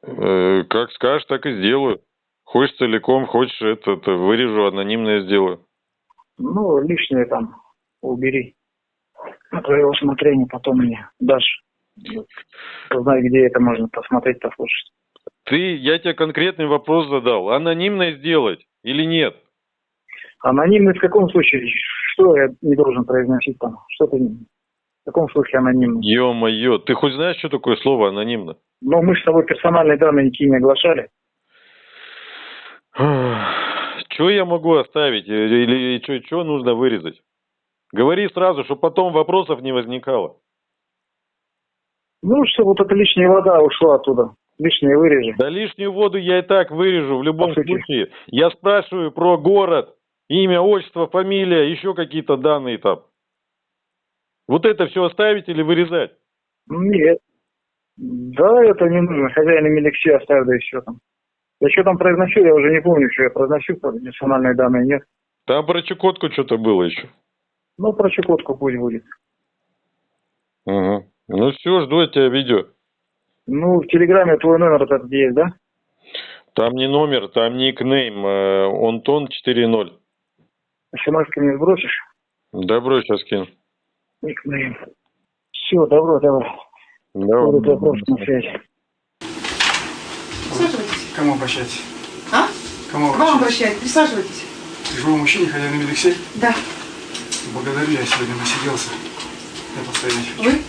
Э, как скажешь, так и сделаю. Хочешь целиком, хочешь это, это вырежу, анонимное сделаю. Ну, лишнее там убери. На твое усмотрение потом мне дашь. Узнай, где это можно посмотреть, послушать. Ты, я тебе конкретный вопрос задал. Анонимное сделать или нет? Анонимный в каком случае? Что я не должен произносить там? Что ты... В каком случае анонимный? Ё-моё, ты хоть знаешь, что такое слово анонимно? Но мы с тобой персональные данные никакие не оглашали. Что я могу оставить? Э, Или что нужно вырезать? Говори сразу, чтобы потом вопросов не возникало. Ну, чтобы вот эта лишняя вода ушла оттуда. Лишнее вырежи. Да лишнюю воду я и так вырежу в любом По сути. случае. Я спрашиваю про город, имя, отчество, фамилия, еще какие-то данные там. Вот это все оставить или вырезать? Нет. Да, это не нужно. Хозяин имели все оставь, да все там. Я что там произношу, я уже не помню, что я произношу, персональные данные нет. Там про Чукотку что-то было еще. Ну, про Чукотку пусть будет. Ага. Ну все, жду от тебя видео. Ну, в Телеграме твой номер этот есть, да? Там не номер, там никнейм. э, Онтон 4.0. смс мне сбросишь? Добро, сейчас кину. Никнейм. Все, добро, давай. Вопросы на связи. Кому обращаться? А? К Кому К вам обращаюсь. Присаживайтесь. К живому мужчине, хозяин Алексей? Да. Благодарю, я сегодня насиделся. Я постоять хочу. Вы?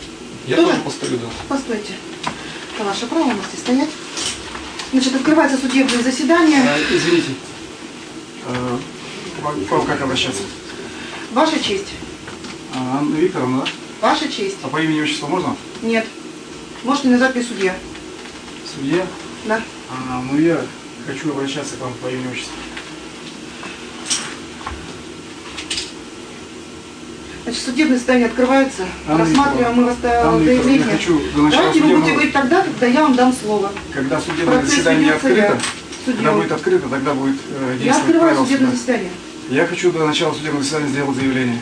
Я Тоже? тоже постою, да. Постойте. Это ваше право, можете стоять. Значит, открывается судебное заседание. А, извините. Э, к вам- как обращаться? Ваша честь. А, Анна Викторовна, да? Ваша честь. А по имени отчеству можно? Нет. Можете назвать мне судья. Судья? Да. А, ну я хочу обращаться к вам по имени отчеству. Значит, судебное заседание открывается. Анна Рассматриваем мы заявление. я хочу до начала Давайте вы будете говорить тогда, когда я вам дам слово. Когда судебное Процесс заседание ведется я. открыто, когда будет открыто, тогда будет э, Я открываю судебное суда. заседание. Я хочу до начала судебного заседания сделать заявление.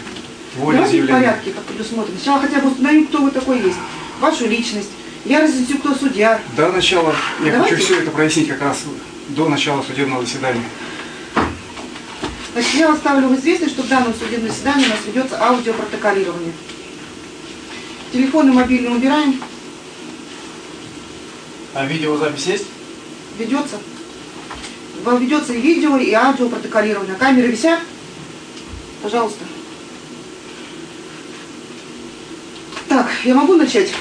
Воле Давайте в заявление. порядке, как предусмотрено. Сначала хотя бы установим, кто вы такой есть. Вашу личность. Я разъясню, кто судья. До начала, я Давайте. хочу все это прояснить как раз до начала судебного заседания. Значит, я вас ставлю в известность, что в данном судебном заседании у нас ведется аудиопротоколирование. Телефон и мобильный убираем. А видеозапись есть? Ведется. Вам ведется и видео, и аудиопротоколирование. Камеры висят? Пожалуйста. Так, я могу начать?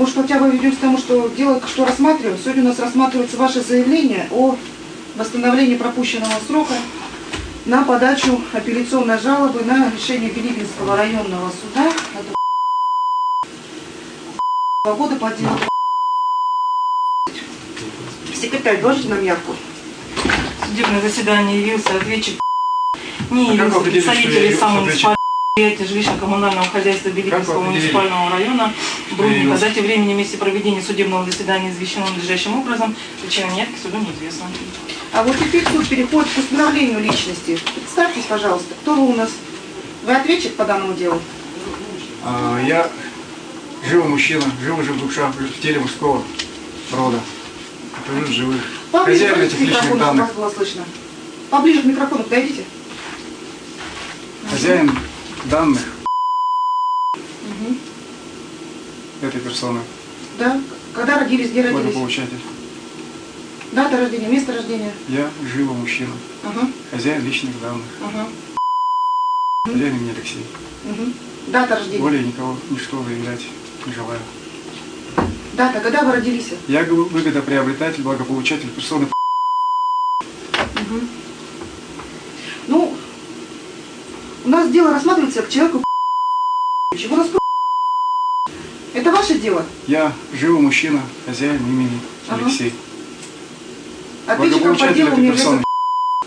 Может, хотя бы ведем к тому, что дело, что рассматриваем. Сегодня у нас рассматривается ваше заявление о восстановлении пропущенного срока на подачу апелляционной жалобы на решение Билибинского районного суда от года по делу. Секретарь, доложите нам явку. судебное заседание явился ответчик не А вы явился определили, что предприятия жилищно-коммунального хозяйства Беликинского муниципального района явился? Дате времени месте проведения судебного заседания извещено надлежащим образом. Причина неявки суду неизвестна. А вот теперь суд переходит к установлению личности. Представьтесь, пожалуйста, кто вы у нас? Вы ответчик по данному делу? А, я живой мужчина, живой же в душа, в теле мужского рода. В живых. Поближе Хозяин этих к личных данных. вас было слышно. Поближе к микрофону подойдите. Хозяин данных Мгм. этой персоны. Да. Когда родились, где родились? Благополучатель. Дата рождения, место рождения. Я живой мужчина, Ага, хозяин личных данных. ага, Хозяин имени Алексей. угу. Дата рождения. Более никого ничто заявлять не желаю. Дата, когда вы родились? Я выгодоприобретатель, благополучатель персоны. Мгм. Ну, у нас дело рассматривается к человеку Чего нас Это ваше дело. Я живой мужчина, хозяин имени Ага. Алексей. Ответчиком по делу этой мне персоны.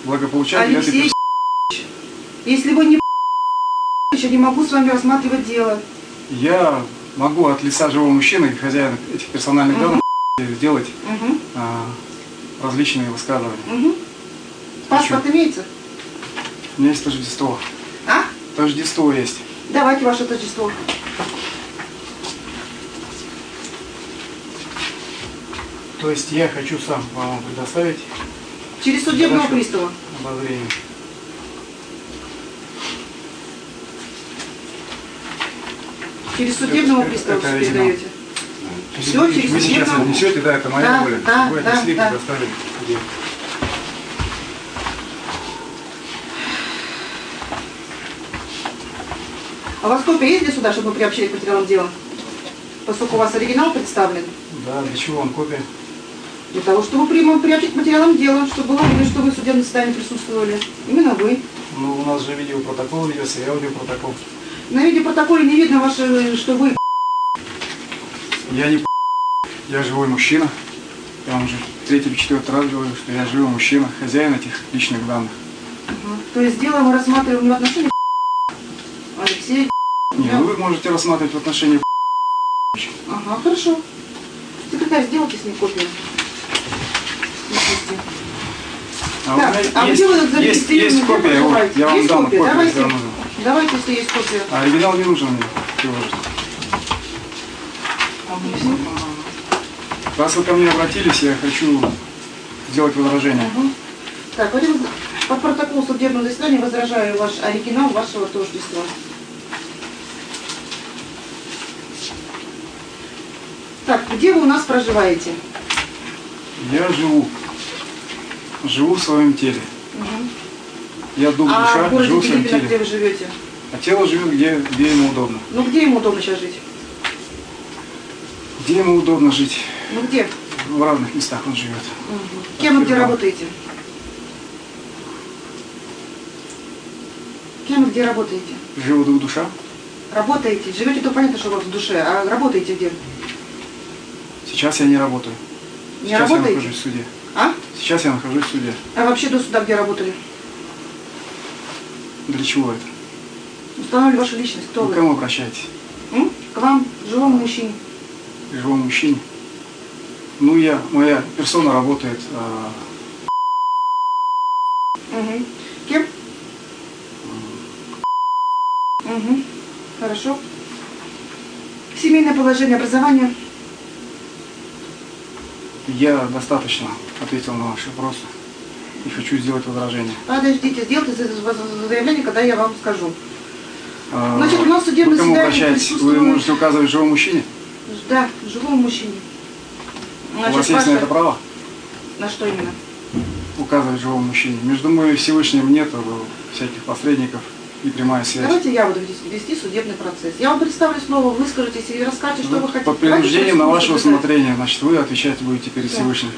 Благополучатель этой Алексей персоны. Если вы не я не могу с вами рассматривать дело. Я могу от лица живого мужчины, хозяина этих персональных Мгм. данных, сделать Угу. а, различные высказывания. Угу. Паспорт имеется? У меня есть Тождество. Тождество есть. Давайте ваше тождество. То есть я хочу сам вам предоставить Через судебного пристава. обозрение. Через судебного Это- пристава это все оригинал. передаете. Всё, Вы через сейчас судебного? несете, да, это моя Да, воля. да, Вы да, отнесли, да. предоставили в А у вас копия есть для суда, чтобы мы приобщили к материалам дела? Поскольку у вас оригинал представлен. Да, для чего вам копия? Для того, чтобы при- приобщить к материалам дела, чтобы было видно, что вы в судебном заседании присутствовали. Именно вы. Ну, у нас же видеопротокол ведется, и аудиопротокол. На видеопротоколе не видно, ваше, что вы Я не я живой мужчина. Я вам уже третий или четвертый раз говорю, что я живой мужчина, хозяин этих личных данных. Ага. То есть дело мы рассматриваем не в отношении. Не, Да. вы можете рассматривать в отношении Ага, хорошо. Секретарь, сделайте с ней копию. А Так, а есть, где вы есть, зарегистрированы? есть копия, вот, я вам Есть дам копия? копию, Давайте. Давайте, если есть копия. А оригинал не нужен мне. А? Раз вы ко мне обратились, я хочу сделать возражение. Ага. Так, Вадим, по протоколу судебного заседания возражаю ваш оригинал вашего тождества. Так, где вы у нас проживаете? Я живу. Живу в своем теле. Мгм. Я дух, А душа, в живу в своем Билибино, где теле. вы живете? А тело живет, где, где ему удобно. Ну, где ему удобно сейчас жить? Где ему удобно жить? Ну, где? В разных местах он живет. Мгм. Кем и где работаете? Кем и где работаете? Живу дух, душа. Работаете? Живете, то понятно, что у вас в душе. А работаете где? Сейчас я не работаю. Не Сейчас я работаете? нахожусь в суде. А? Сейчас я нахожусь в суде. А вообще до суда где работали? Для чего это? Установили вашу личность. Кто Вы вы? к кому обращаетесь? М? К вам, живому мужчине. К живому мужчине? Ну, я, моя персона работает а, Угу. Кем? Угу. Хорошо. Семейное положение образования. Я достаточно ответил на ваши вопросы и хочу сделать возражение. Подождите, сделайте за- за- за- заявление, когда я вам скажу. А, Значит, у нас судебное кому заседание обращаетесь? Вы присутствует- можете указывать живому мужчине? Да, живому мужчине. У вас есть на это право? На что именно? Указывать живому мужчине. Между мной и Всевышним нет всяких посредников и прямая связь. Давайте я буду вести, судебный процесс. Я вам представлю слово, выскажитесь и расскажете, что вы хотите. Под Давайте принуждением на ваше усмотрение, значит, вы отвечать будете перед Да. Всевышним.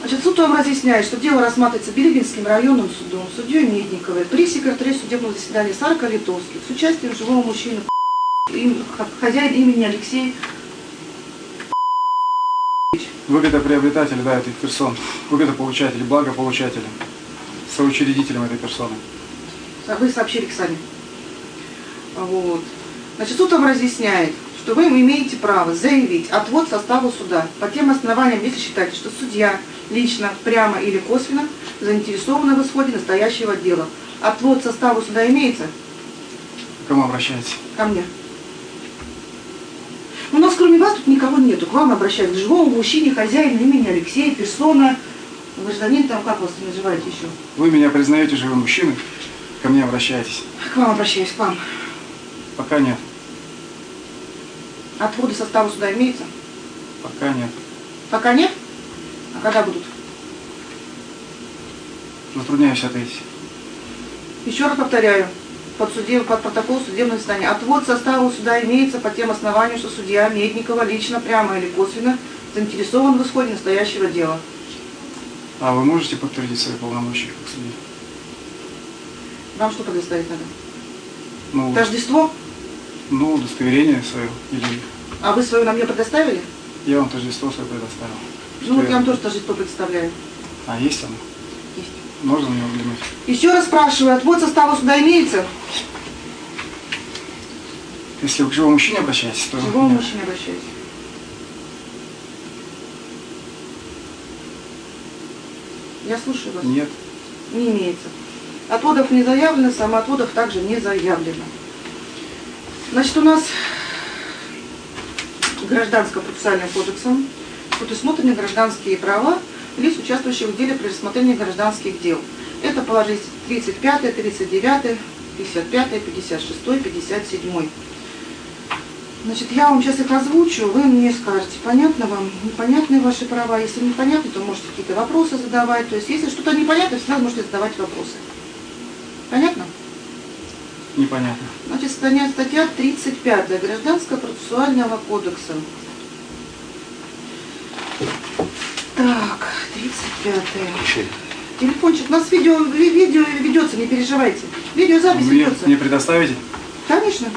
Значит, суд вам разъясняет, что дело рассматривается Билибинским районным судом, судьей Медниковой, при секретаре судебного заседания Сарка Литовских, с участием живого мужчины, хозяин имени Алексей. Выгодоприобретатели, да, этих персон. Выгодополучатели, благополучатели. Соучредителем этой персоны. А Вы сообщили к сами. Вот. Значит, суд вам разъясняет, что вы имеете право заявить отвод состава суда по тем основаниям, если считаете, что судья лично, прямо или косвенно заинтересованы в исходе настоящего дела. Отвод состава суда имеется? К кому обращаетесь? Ко мне. У нас кроме вас тут никого нету. К вам обращаюсь, к живому мужчине, хозяину имени Алексей, персона, гражданин там, как вас называете еще? Вы меня признаете живым мужчиной? Ко мне обращаетесь? К вам обращаюсь, к вам. Пока нет. Отводы состава суда имеется? Пока нет. Пока нет? А когда будут? Затрудняюсь ответить. Еще раз повторяю, под, судеб, под протокол судебного заседания. Отвод состава суда имеется по тем основаниям, что судья Медникова лично, прямо или косвенно заинтересован в исходе настоящего дела. А вы можете подтвердить свои полномочия как судья? Вам что предоставить надо? Ну, Тождество? ну, удостоверение свое. Или А вы свое нам мне предоставили? я вам тождество свое предоставил. Ну вот я- я вам тоже тождество представляю. А, есть оно? Есть. Можно мне взглянуть? Еще раз спрашиваю, отвод состава суда имеется? Если вы к живому мужчине обращаетесь, то... К живому нет. мужчине обращаюсь. Я слушаю вас. Нет. Не имеется. Отводов не заявлено, самоотводов также не заявлено. Значит, у нас гражданско-процессуальным кодексом предусмотрены гражданские права лиц, участвующих в деле при рассмотрении гражданских дел. Это положить 35, 39, 55, 56, 57. Значит, я вам сейчас их озвучу, вы мне скажете, понятно вам, непонятны ваши права. Если непонятно, то можете какие-то вопросы задавать. То есть, если что-то непонятно, всегда можете задавать вопросы. Понятно? Непонятно. Значит, статья, статья 35 Гражданского процессуального кодекса. Так, 35 Телефончик, у нас видео, ви- видео ведется, не переживайте. Видеозапись мне, ведется. мне предоставите? Конечно.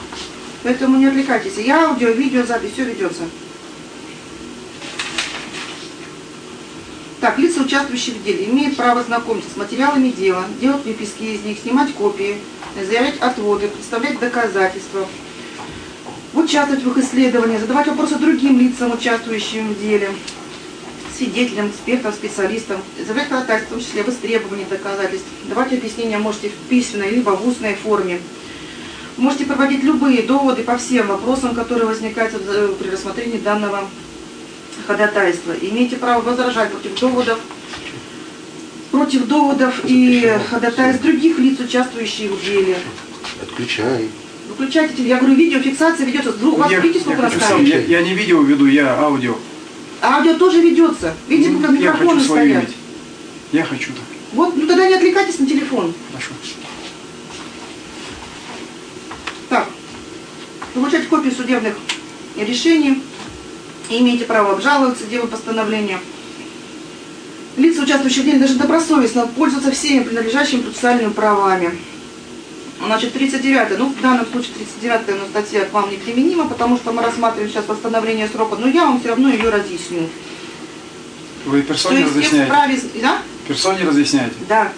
Поэтому не отвлекайтесь. И аудио, видео, запись, все ведется. Так, лица, участвующие в деле, имеют право знакомиться с материалами дела, делать выписки из них, снимать копии, заявлять отводы, представлять доказательства, участвовать в их исследовании, задавать вопросы другим лицам, участвующим в деле, свидетелям, экспертам, специалистам, заявлять ходатайство, в том числе в истребовании доказательств, давать объяснения можете в письменной либо в устной форме. Можете проводить любые доводы по всем вопросам, которые возникают э, при рассмотрении данного ходатайства. Имеете право возражать против доводов, против доводов и ходатайств других лиц, участвующих в деле. Отключай. Выключайте, теле- я говорю, видеофиксация ведется. У вас я, видите, я сколько сам- камер? я, я не видео веду, я аудио. А аудио тоже ведется. Видите, Ну, как я микрофоны хочу свое стоят. иметь. Я хочу так. Вот, ну тогда не отвлекайтесь на телефон. Хорошо. Так, получать копии судебных решений, имеете право обжаловаться дело постановления. Лица, участвующие в деле, должны добросовестно пользоваться всеми принадлежащими процессуальными правами. Значит, 39 ну в данном случае 39 ну, статья к вам не применима, потому что мы рассматриваем сейчас постановление срока, но я вам все равно ее разъясню. Вы персоне разъясняете? вправе, да? Персоне разъясняете? Да.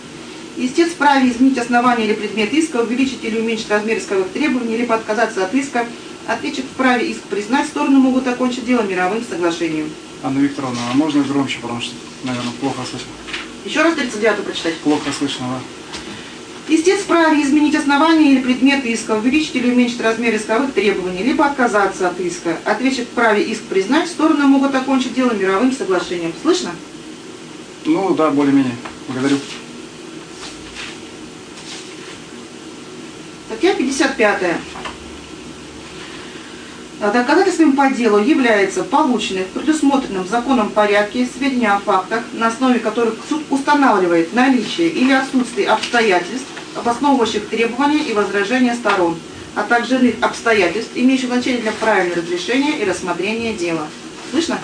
Истец вправе изменить основание или предмет иска, увеличить или уменьшить размер исковых требований, либо отказаться от иска. Ответчик вправе иск признать, стороны могут окончить дело мировым соглашением. Анна Викторовна, а можно громче, потому что, наверное, плохо слышно. Еще раз 39 прочитать. Плохо слышно, да. Истец вправе изменить основание или предмет иска, увеличить или уменьшить размер исковых требований, либо отказаться от иска. Ответчик вправе иск признать, стороны могут окончить дело мировым соглашением. Слышно? Ну, да, более-менее. Благодарю. Статья 55. А Доказательством по делу является полученный в предусмотренном законом порядке сведения о фактах, на основе которых суд устанавливает наличие или отсутствие обстоятельств, обосновывающих требования и возражения сторон, а также иных обстоятельств, имеющих значение для правильного разрешения и рассмотрения дела. Слышно?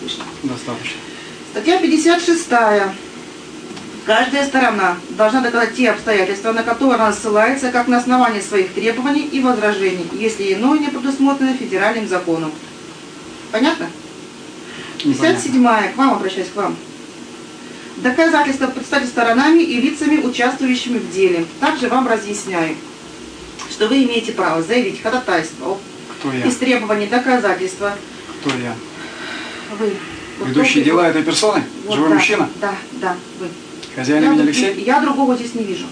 Слышно. Достаточно. Статья 56. Каждая сторона должна доказать те обстоятельства, на которые она ссылается, как на основании своих требований и возражений, если иное не предусмотрено федеральным законом. Понятно? Непонятно. 57. К вам обращаюсь, к вам. Доказательства представить сторонами и лицами, участвующими в деле. Также вам разъясняю, что вы имеете право заявить ходатайство Кто я? истребовании доказательства. Кто я? Вы. Кто? дела этой персоны? Вот, Живой да, мужчина? Да, да, вы. Хозяин Я, имени Алексей? я другого здесь не вижу.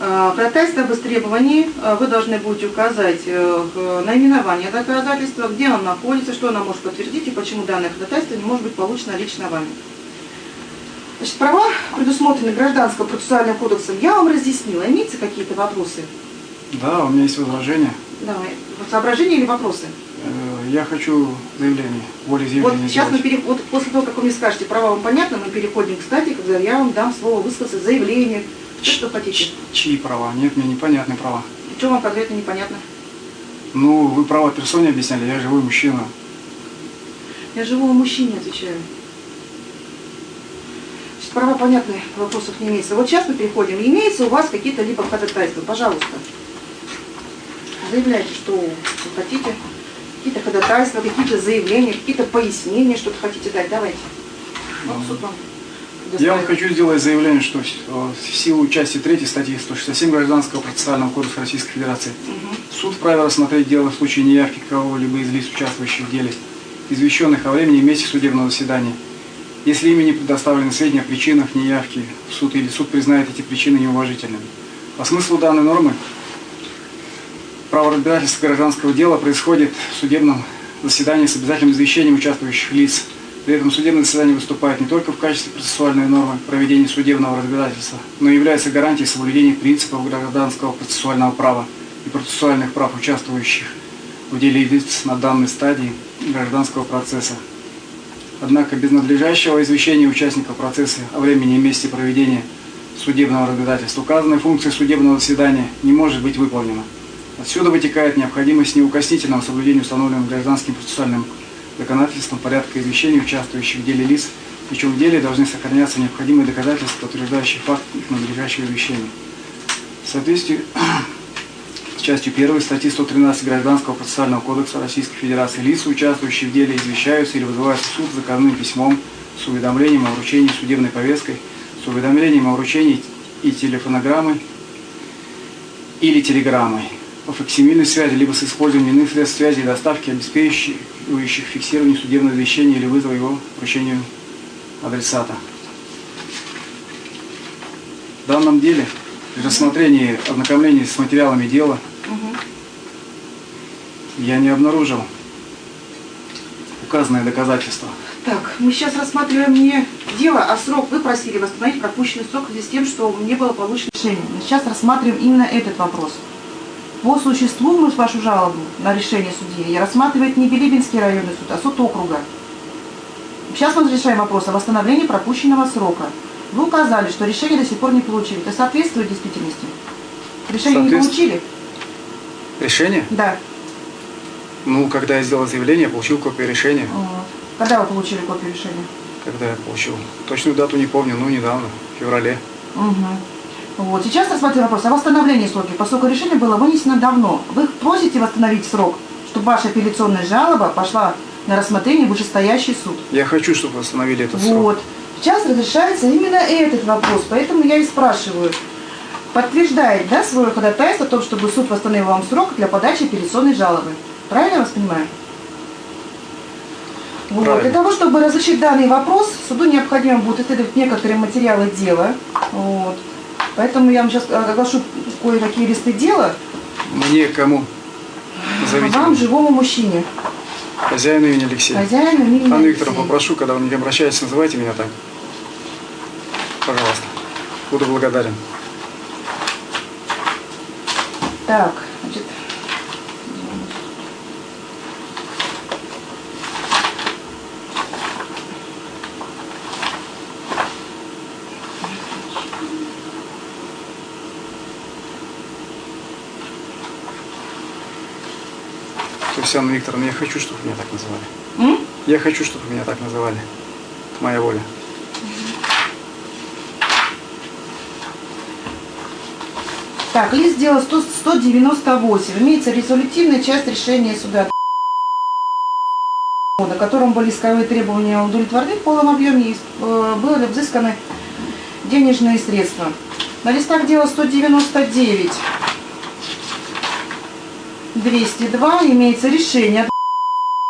Э, Ходатайство об истребовании э, вы должны будете указать э, наименование доказательства, где оно находится, что оно может подтвердить и почему данное ходатайство не может быть получено лично вами. Значит, права, предусмотренные Гражданским процессуальным кодексом, я вам разъяснила. Имеются какие-то вопросы? Да, у меня есть возражение. Давай. Соображения или вопросы? Э, Я хочу заявление, Вот волеизъявление сейчас мы пере... вот после того, как вы мне скажете, права вам понятно, мы переходим к стадии, когда я вам дам слово высказать заявление. Что, что хотите? Ч- Чьи права? Нет, мне непонятны права. Что вам конкретно непонятно? Ну, вы права персоне объясняли, я живой мужчина. Я живому мужчине отвечаю. Значит, права понятны, вопросов не имеется. Вот сейчас мы переходим. Имеется у вас какие-то либо ходатайства? Пожалуйста. Заявляйте, что вы хотите. Какие-то ходатайства, какие-то заявления, какие-то пояснения, что-то хотите дать. Давайте. Вот суд вам Я вам хочу сделать заявление, что в силу части 3 статьи 167 Гражданского процессуального кодекса Российской Федерации Мгм. суд вправе рассмотреть дело в случае неявки кого-либо из лиц, участвующих в деле, извещенных о времени и месте судебного заседания. Если ими не предоставлены сведения о причинах неявки в суд или суд признает эти причины неуважительными. По смыслу данной нормы право разбирательства гражданского дела происходит в судебном заседании с обязательным извещением участвующих лиц. При этом судебное заседание выступает не только в качестве процессуальной нормы проведения судебного разбирательства, но и является гарантией соблюдения принципов гражданского процессуального права и процессуальных прав участвующих в деле лиц на данной стадии гражданского процесса. Однако без надлежащего извещения участников процесса о времени и месте проведения судебного разбирательства указанная функция судебного заседания не может быть выполнена. Отсюда вытекает необходимость неукоснительного соблюдения установленным гражданским процессуальным законодательством порядка извещения участвующих в деле лиц, причем в деле должны сохраняться необходимые доказательства, подтверждающие факт их надлежащего извещения. В соответствии с частью 1 статьи 113 Гражданского процессуального кодекса Российской Федерации лица, участвующие в деле, извещаются или вызываются в суд заказным письмом с уведомлением о вручении судебной повесткой, с уведомлением о вручении и телефонограммой или телеграммой факсимильной связи, либо с использованием иных средств связи и доставки, обеспечивающих фиксирование судебного извещения или вызова его вручению адресата. В данном деле, при рассмотрении ознакомлении с материалами дела, Мгм. я не обнаружил указанные доказательства. Так, мы сейчас рассматриваем не дело, а срок. Вы просили восстановить пропущенный срок в связи с тем, что не было получено решение. Мы сейчас рассматриваем именно этот вопрос. По существу мы вашу жалобу на решение судьи рассматривает не Билибинский районный суд, а суд округа. Сейчас мы решаем вопрос о восстановлении пропущенного срока. Вы указали, что решение до сих пор не получили. Это соответствует действительности? Решение не Соответствует. получили? Решение? Да. Ну, когда я сделал заявление, я получил копию решения. Вот. Когда вы получили копию решения? Когда я получил? Точную дату не помню, ну, недавно, в феврале. Угу. Вот. Сейчас рассматриваем вопрос о восстановлении срока, поскольку решение было вынесено давно. Вы просите восстановить срок, чтобы ваша апелляционная жалоба пошла на рассмотрение в вышестоящий суд. Я хочу, чтобы восстановили этот срок. Вот. Сейчас разрешается именно этот вопрос, поэтому я и спрашиваю. Подтверждает, да, свое ходатайство о том, чтобы суд восстановил вам срок для подачи апелляционной жалобы. Правильно я вас понимаю? Вот. Правильно. Для того, чтобы разрешить данный вопрос, суду необходимо будет исследовать некоторые материалы дела. Вот. Поэтому я вам сейчас оглашу кое-какие листы дела Мне кому? Назовите вам, живому мужчине, Хозяину имени Алексей. хозяину имени Анна. Викторовна, попрошу, когда вы мне обращаетесь, называйте меня так. Пожалуйста. Буду благодарен. Так, Анна Викторовна, я хочу, чтобы меня так называли. м? Я хочу, чтобы меня так называли. Это моя воля. Так, лист дела 100 198. Имеется резолютивная часть решения суда, на котором были исковые требования удовлетворены в полном объеме и э, были взысканы денежные средства. На листах дела 199 202 имеется решение,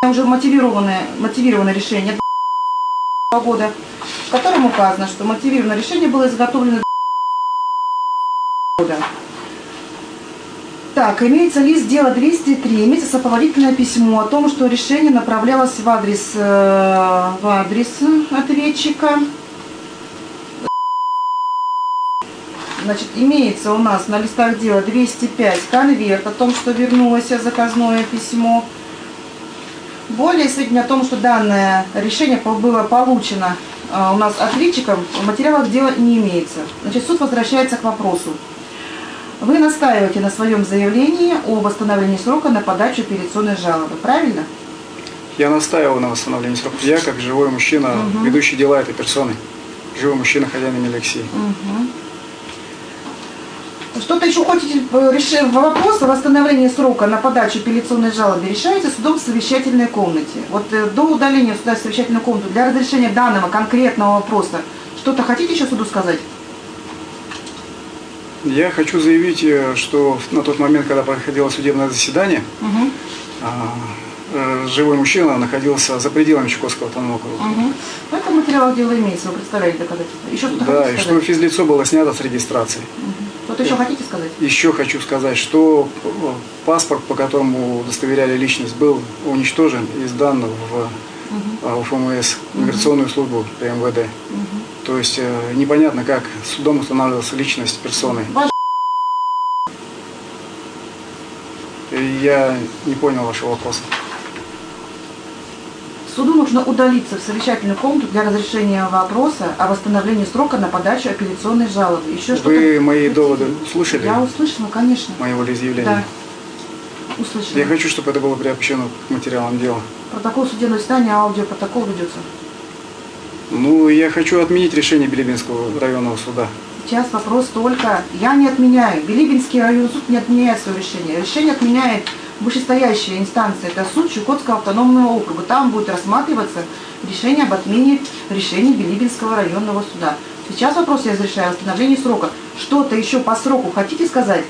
уже мотивированное, мотивированное решение года, в котором указано, что мотивированное решение было изготовлено года. Так, имеется лист дела 203, имеется сопроводительное письмо о том, что решение направлялось в адрес, э, в адрес ответчика. Значит, имеется у нас на листах дела 205 конверт о том, что вернулось заказное письмо. Более сведения о том, что данное решение было получено э, у нас ответчиком, в материалах дела не имеется. Значит, суд возвращается к вопросу. Вы настаиваете на своем заявлении о восстановлении срока на подачу апелляционной жалобы, правильно? Я настаивал на восстановлении срока. Я, как живой мужчина, ведущий дела этой персоны, живой мужчина, хозяин имени Алексей. Что-то еще хотите э, решить? Вопрос о восстановлении срока на подачу апелляционной жалобы решается судом в совещательной комнате. Вот э, до удаления суда в совещательную комнату для разрешения данного конкретного вопроса что-то хотите еще суду сказать? Я хочу заявить, э, что на тот момент, когда проходило судебное заседание, э, живой мужчина находился за пределами Чукотского автономного округа. Мгм. В этом материале дела имеется, вы представляете доказательства. Еще что-то Да, и что физлицо было снято с регистрации. Что-то еще хотите сказать? Еще хочу сказать, что э, паспорт, по которому удостоверяли личность, был уничтожен и сдан в э, УФМС, миграционную службу при МВД. То есть э, непонятно, как судом устанавливалась личность персоны. Ваш я не понял вашего вопроса. Суду нужно удалиться в совещательную комнату для разрешения вопроса о восстановлении срока на подачу апелляционной жалобы. Еще? Вы мои доводы слышали? Я услышала, конечно. Мои волеизъявления? Да. Услышала. Я хочу, чтобы это было приобщено к материалам дела. Протокол судебного заседания, аудиопротокол ведется. Ну, я хочу отменить решение Билибинского районного суда. Сейчас вопрос только, я не отменяю, Билибинский районный суд не отменяет свое решение. Решение отменяет вышестоящая инстанция, это суд Чукотского автономного округа. Там будет рассматриваться решение об отмене решения Билибинского районного суда. Сейчас вопрос я разрешаю о срока. Что-то еще по сроку хотите сказать?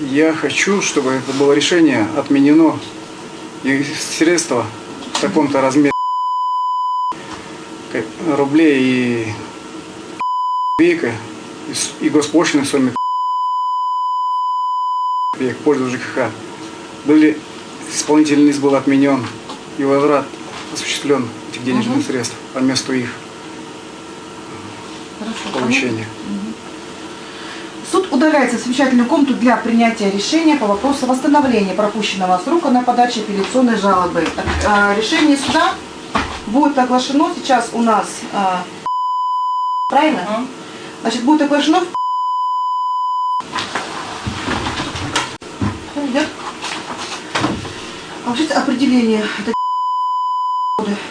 Я хочу, чтобы это было решение отменено и средства в таком-то размере рублей и копейка и госпошлины в сумме копеек в пользу ЖКХ были исполнительный лист был отменен и возврат осуществлен этих денежных средств по месту их Хорошо. получения. Суд удаляется в совещательную комнату для принятия решения по вопросу о восстановлении пропущенного срока на подачу апелляционной жалобы. А, Решение суда будет оглашено сейчас у нас, а, правильно? Значит, будет оглашено в Кто идет? Вообще определение. Это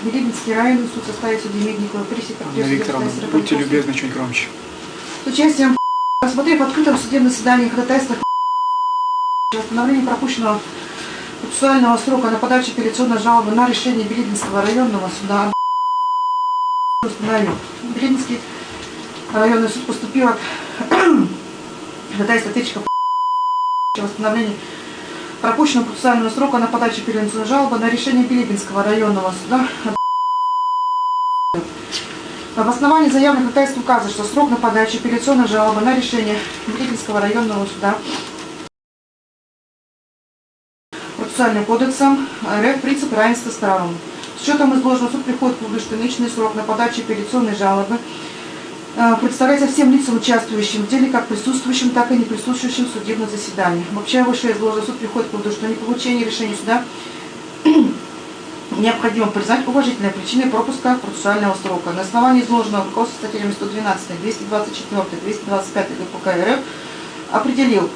Билибинский районный суд составит судьи Медникова, пресекретарь Анна Викторовна, будьте любезны чуть громче. с участием рассмотрев в открытом судебном заседании ходатайства восстановление пропущенного процессуального срока на подачу апелляционной жалобы на решение Билибинского районного суда установил. Билибинский районный суд поступил от ходатайства ответчика восстановление пропущенного процессуального срока на подачу апелляционной жалобы на решение Билибинского районного суда в основании заявленных ходатайств указано, что срок на подачу апелляционной жалобы на решение Билибинского районного суда процессуальным кодексом РФ принцип равенства сторон. С учетом изложенного суд приходит к выводу, что личный срок на подачу апелляционной жалобы э, представляется всем лицам, участвующим в деле, как присутствующим, так и не присутствующим в судебном заседании. Обобщая выше изложенное, суд приходит к выводу, что не получение решения суда необходимо признать уважительной причиной пропуска процессуального срока. На основании изложенного руководства статьями 112, 224, 225 ГПК РФ определил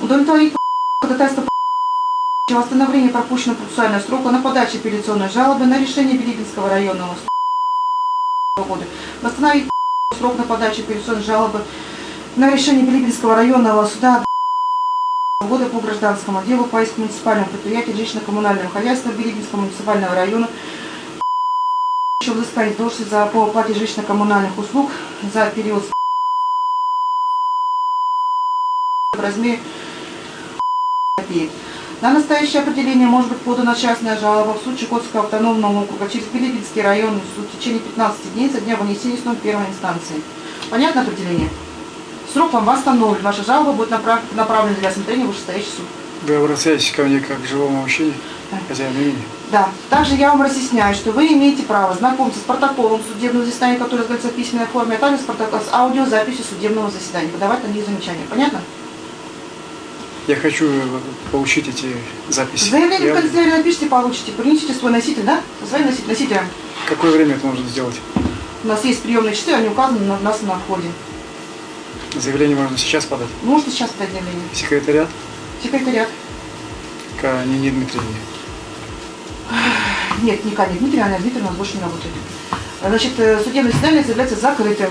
удовлетворить ходатайство о восстановлении пропущенного процессуального срока на подачу апелляционной жалобы на решение Билибинского районного суда года. Восстановить срок на подачу апелляционной жалобы на решение Билибинского районного суда года по гражданскому делу по иску муниципального предприятия жилищно-коммунального хозяйства Билибинского муниципального района еще взыскание должности за по оплате жилищно-коммунальных услуг за период в размере копеек. На настоящее определение может быть подана частная жалоба в суд Чукотского автономного округа через Билибинский районный суд в течение 15 дней со дня вынесения сном первой инстанции. Понятно определение? Срок вам восстановлен. Ваша жалоба будет направ- направлена для рассмотрения в вышестоящий суд. Вы обращаетесь ко мне как к живому мужчине, хозяину имени. Да. Также я вам разъясняю, что вы имеете право знакомиться с протоколом судебного заседания, который изготовится в письменной форме, а также с, протокол, с аудиозаписью судебного заседания, подавать на них замечания. Понятно? Я хочу получить эти записи. Заявление Я- в канцелярии напишите, получите. Принесите свой носитель, да? Свой носитель, носителя. Какое время это можно сделать? У нас есть приемные часы, они указаны на нас на входе. Заявление можно сейчас подать. Можете сейчас подать заявление. Секретариат Секретариат. к Нине Дмитриевне. Нет, не Катя Дмитриевна, Анна Дмитриевна у нас больше не работает. Значит, э, судебное заседание заявляется закрытым.